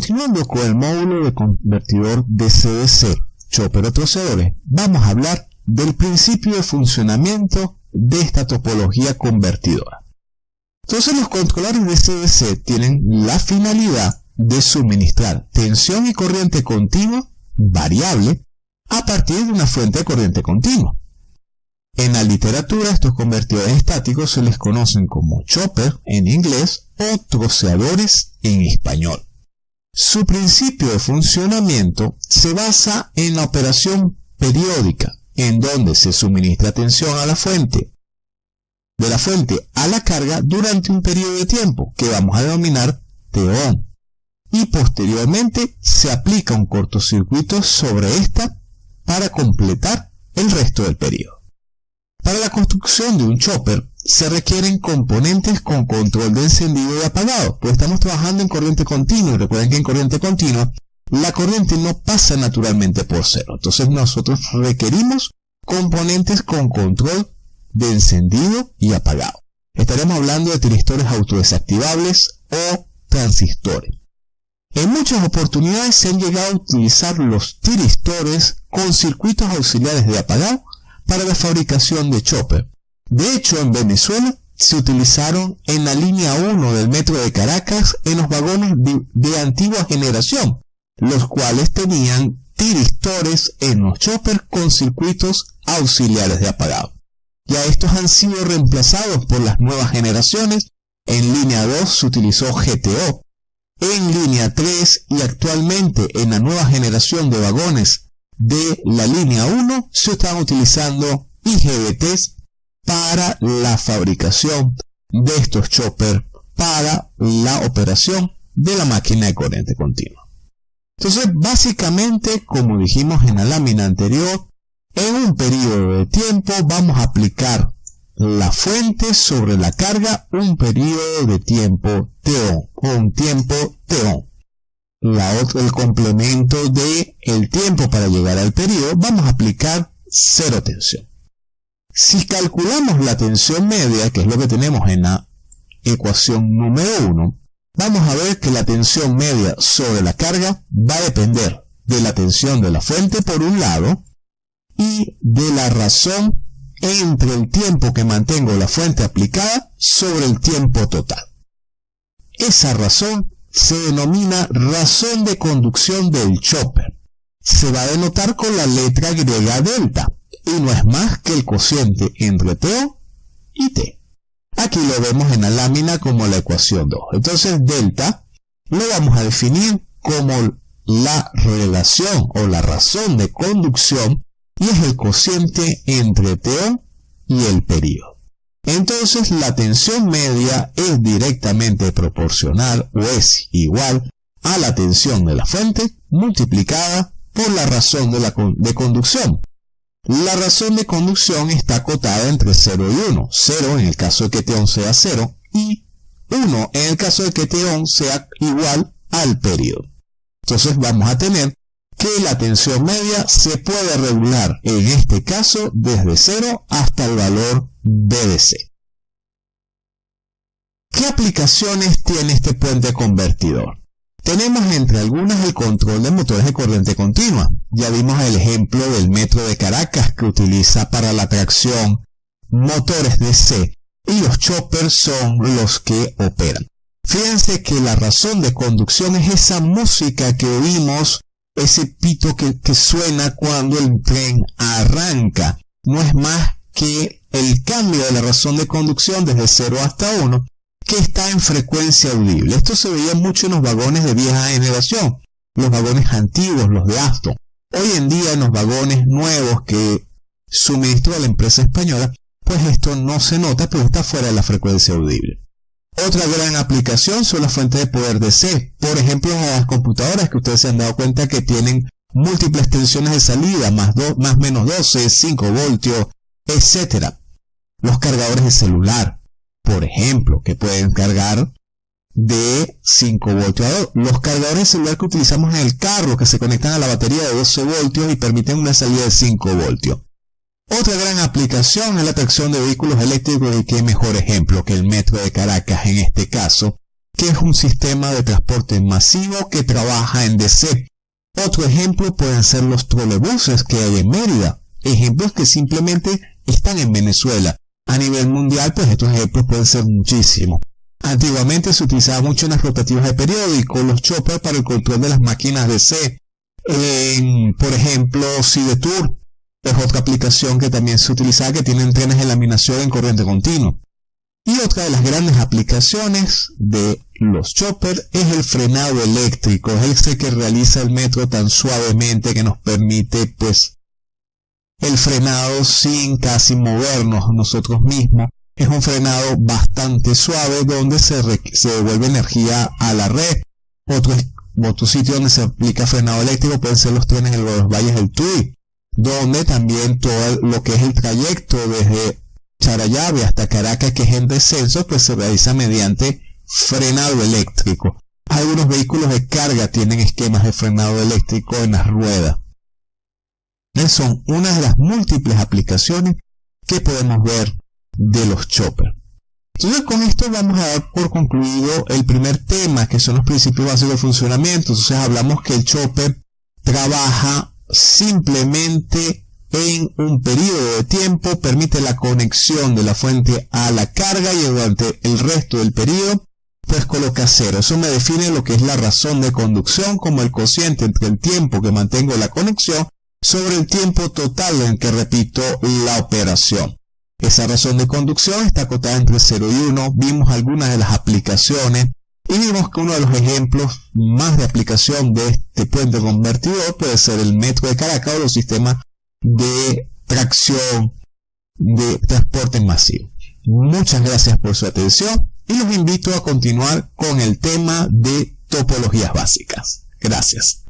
continuando con el módulo de convertidor DC-DC, chopper o troceadores, vamos a hablar del principio de funcionamiento de esta topología convertidora. Entonces los controladores DC-DC tienen la finalidad de suministrar tensión y corriente continua variable a partir de una fuente de corriente continua. En la literatura estos convertidores estáticos se les conocen como chopper en inglés o troceadores en español. Su principio de funcionamiento se basa en la operación periódica, en donde se suministra tensión a la fuente, de la fuente a la carga durante un periodo de tiempo que vamos a denominar TON, y posteriormente se aplica un cortocircuito sobre esta para completar el resto del periodo. Para la construcción de un chopper se requieren componentes con control de encendido y apagado, pues estamos trabajando en corriente continua y recuerden que en corriente continua la corriente no pasa naturalmente por cero. Entonces nosotros requerimos componentes con control de encendido y apagado. Estaremos hablando de tiristores autodesactivables o transistores. En muchas oportunidades se han llegado a utilizar los tiristores con circuitos auxiliares de apagado para la fabricación de chopper. De hecho, en Venezuela se utilizaron en la línea 1 del metro de Caracas en los vagones de, antigua generación, los cuales tenían tiristores en los choppers con circuitos auxiliares de apagado. Ya estos han sido reemplazados por las nuevas generaciones. En línea 2 se utilizó GTO. En línea 3 y actualmente en la nueva generación de vagones de la línea 1 se están utilizando IGBTs para la fabricación de estos choppers para la operación de la máquina de corriente continua. Entonces, básicamente, como dijimos en la lámina anterior, en un periodo de tiempo vamos a aplicar la fuente sobre la carga un periodo de tiempo TO o un tiempo TO la el complemento de el tiempo para llegar al periodo, vamos a aplicar cero tensión. Si calculamos la tensión media, que es lo que tenemos en la ecuación número 1, vamos a ver que la tensión media sobre la carga va a depender de la tensión de la fuente por un lado y de la razón entre el tiempo que mantengo la fuente aplicada sobre el tiempo total. Esa razón se denomina razón de conducción del chopper. Se va a denotar con la letra griega delta y no es más que el cociente entre TO y T. Aquí lo vemos en la lámina como la ecuación 2. Entonces delta lo vamos a definir como la relación o la razón de conducción y es el cociente entre TO y el periodo. Entonces la tensión media es directamente proporcional o es igual a la tensión de la fuente multiplicada por la razón de, conducción. La razón de conducción está acotada entre 0 y 1. 0 en el caso de que T1 sea 0 y 1 en el caso de que T1 sea igual al periodo. Entonces vamos a tener que la tensión media se puede regular en este caso desde 0 hasta el valor BDC. ¿Qué aplicaciones tiene este puente convertidor? Tenemos entre algunas el control de motores de corriente continua. Ya vimos el ejemplo del metro de Caracas que utiliza para la tracción motores DC y los choppers son los que operan. Fíjense que la razón de conducción es esa música que oímos ese pito que, suena cuando el tren arranca. No es más que el cambio de la razón de conducción desde 0 hasta 1 que está en frecuencia audible. Esto se veía mucho en los vagones de vieja generación, los vagones antiguos, los de Aston. Hoy en día en los vagones nuevos que suministró la empresa española, pues esto no se nota, pero está fuera de la frecuencia audible. Otra gran aplicación son las fuentes de poder DC. Por ejemplo, las computadoras que ustedes se han dado cuenta que tienen múltiples tensiones de salida, más, más menos 12, 5 voltios, etc. Los cargadores de celular, por ejemplo, que pueden cargar de 5 voltios a 2. Los cargadores de celular que utilizamos en el carro, que se conectan a la batería de 12 voltios y permiten una salida de 5 voltios. Otra gran aplicación es la tracción de vehículos eléctricos y qué mejor ejemplo que el metro de Caracas en este caso, que es un sistema de transporte masivo que trabaja en DC. Otro ejemplo pueden ser los trolebuses que hay en Mérida, ejemplos que simplemente están en Venezuela. A nivel mundial, pues estos ejemplos pueden ser muchísimos. Antiguamente se utilizaba mucho en las rotativas de periódico, los choppers para el control de las máquinas DC. por ejemplo, Tour es otra aplicación que también se utiliza que tienen trenes de laminación en corriente continua. Y otra de las grandes aplicaciones de los choppers es el frenado eléctrico, es ese que realiza el metro tan suavemente que nos permite pues el frenado sin casi movernos nosotros mismos. Es un frenado bastante suave donde se, devuelve energía a la red. Otro, otro sitio donde se aplica frenado eléctrico pueden ser los trenes de los valles del Tuy donde también todo lo que es el trayecto desde Charayave hasta Caracas, que es en descenso, pues se realiza mediante frenado eléctrico. Algunos vehículos de carga tienen esquemas de frenado eléctrico en las ruedas. son una de las múltiples aplicaciones que podemos ver de los choppers. Entonces con esto vamos a dar por concluido el primer tema, que son los principios básicos de funcionamiento. Entonces hablamos que el chopper trabaja simplemente en un periodo de tiempo permite la conexión de la fuente a la carga y durante el resto del periodo pues coloca cero. Eso me define lo que es la razón de conducción como el cociente entre el tiempo que mantengo la conexión sobre el tiempo total en que repito la operación. Esa razón de conducción está acotada entre 0 y 1. Vimos algunas de las aplicaciones y vimos que uno de los ejemplos más de aplicación de este puente convertidor puede ser el metro de Caracas o los sistemas de tracción de transporte masivo. Muchas gracias por su atención y los invito a continuar con el tema de topologías básicas. Gracias.